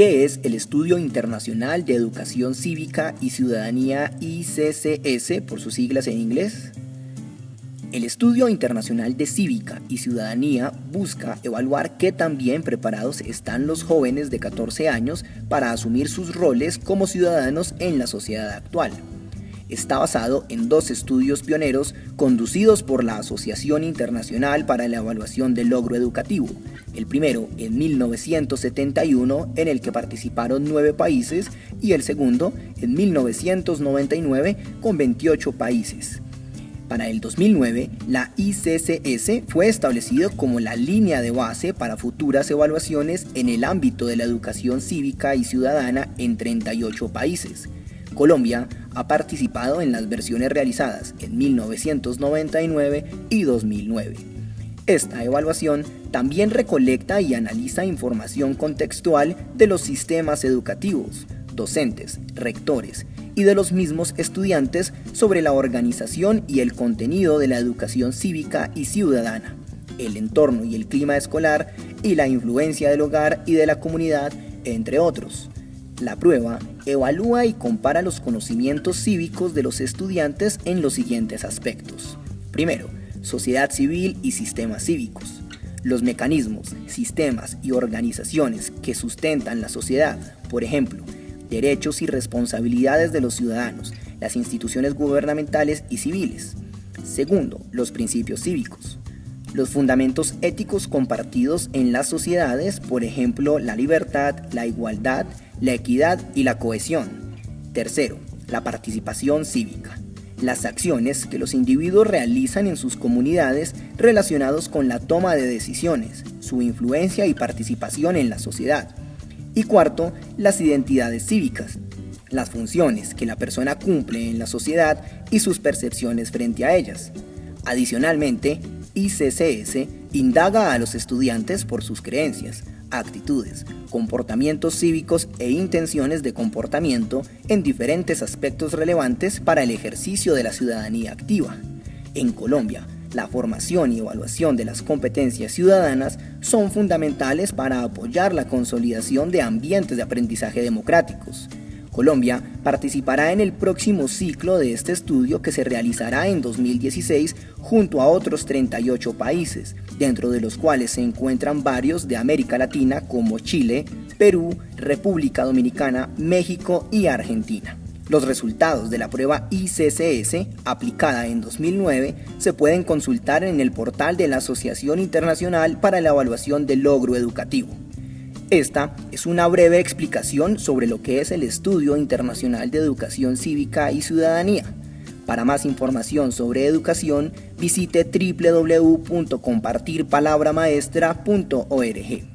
¿Qué es el Estudio Internacional de Educación Cívica y Ciudadanía ICCS por sus siglas en inglés? El Estudio Internacional de Cívica y Ciudadanía busca evaluar qué tan bien preparados están los jóvenes de 14 años para asumir sus roles como ciudadanos en la sociedad actual está basado en dos estudios pioneros conducidos por la Asociación Internacional para la Evaluación del Logro Educativo, el primero en 1971 en el que participaron nueve países y el segundo en 1999 con 28 países. Para el 2009, la ICCS fue establecido como la línea de base para futuras evaluaciones en el ámbito de la educación cívica y ciudadana en 38 países. Colombia ha participado en las versiones realizadas en 1999 y 2009. Esta evaluación también recolecta y analiza información contextual de los sistemas educativos, docentes, rectores y de los mismos estudiantes sobre la organización y el contenido de la educación cívica y ciudadana, el entorno y el clima escolar y la influencia del hogar y de la comunidad, entre otros. La prueba evalúa y compara los conocimientos cívicos de los estudiantes en los siguientes aspectos. Primero, sociedad civil y sistemas cívicos. Los mecanismos, sistemas y organizaciones que sustentan la sociedad, por ejemplo, derechos y responsabilidades de los ciudadanos, las instituciones gubernamentales y civiles. Segundo, los principios cívicos. Los fundamentos éticos compartidos en las sociedades, por ejemplo, la libertad, la igualdad, la equidad y la cohesión. Tercero, la participación cívica. Las acciones que los individuos realizan en sus comunidades relacionados con la toma de decisiones, su influencia y participación en la sociedad. Y cuarto, las identidades cívicas, las funciones que la persona cumple en la sociedad y sus percepciones frente a ellas. Adicionalmente, ICCS indaga a los estudiantes por sus creencias, actitudes, comportamientos cívicos e intenciones de comportamiento en diferentes aspectos relevantes para el ejercicio de la ciudadanía activa. En Colombia, la formación y evaluación de las competencias ciudadanas son fundamentales para apoyar la consolidación de ambientes de aprendizaje democráticos. Colombia participará en el próximo ciclo de este estudio que se realizará en 2016 junto a otros 38 países, dentro de los cuales se encuentran varios de América Latina como Chile, Perú, República Dominicana, México y Argentina. Los resultados de la prueba ICCS, aplicada en 2009, se pueden consultar en el portal de la Asociación Internacional para la Evaluación del Logro Educativo. Esta es una breve explicación sobre lo que es el Estudio Internacional de Educación Cívica y Ciudadanía. Para más información sobre educación, visite www.compartirpalabramaestra.org.